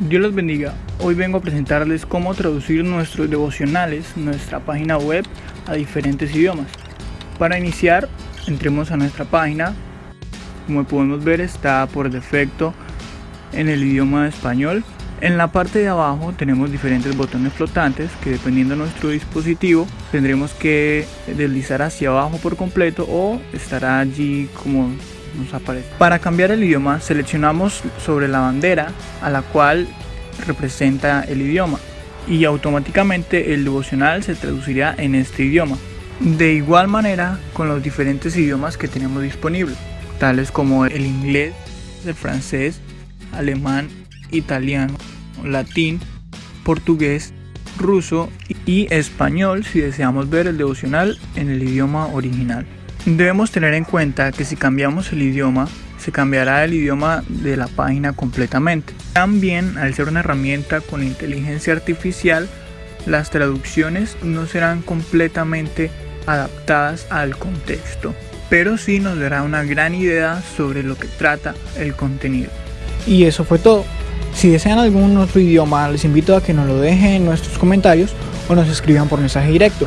Dios los bendiga. Hoy vengo a presentarles cómo traducir nuestros devocionales, nuestra página web, a diferentes idiomas. Para iniciar, entremos a nuestra página. Como podemos ver, está por defecto en el idioma español. En la parte de abajo tenemos diferentes botones flotantes que dependiendo de nuestro dispositivo tendremos que deslizar hacia abajo por completo o estará allí como Para cambiar el idioma seleccionamos sobre la bandera a la cual representa el idioma y automáticamente el devocional se traducirá en este idioma. De igual manera con los diferentes idiomas que tenemos disponibles, tales como el inglés, el francés, alemán, italiano, latín, portugués, ruso y español si deseamos ver el devocional en el idioma original. Debemos tener en cuenta que si cambiamos el idioma, se cambiará el idioma de la página completamente. También, al ser una herramienta con inteligencia artificial, las traducciones no serán completamente adaptadas al contexto, pero sí nos dará una gran idea sobre lo que trata el contenido. Y eso fue todo. Si desean algún otro idioma, les invito a que nos lo dejen en nuestros comentarios o nos escriban por mensaje directo.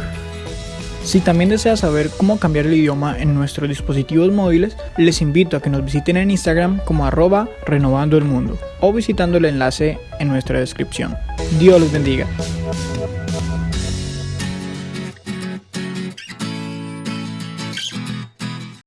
Si también deseas saber cómo cambiar el idioma en nuestros dispositivos móviles, les invito a que nos visiten en Instagram como arroba renovando el mundo o visitando el enlace en nuestra descripción. Dios los bendiga.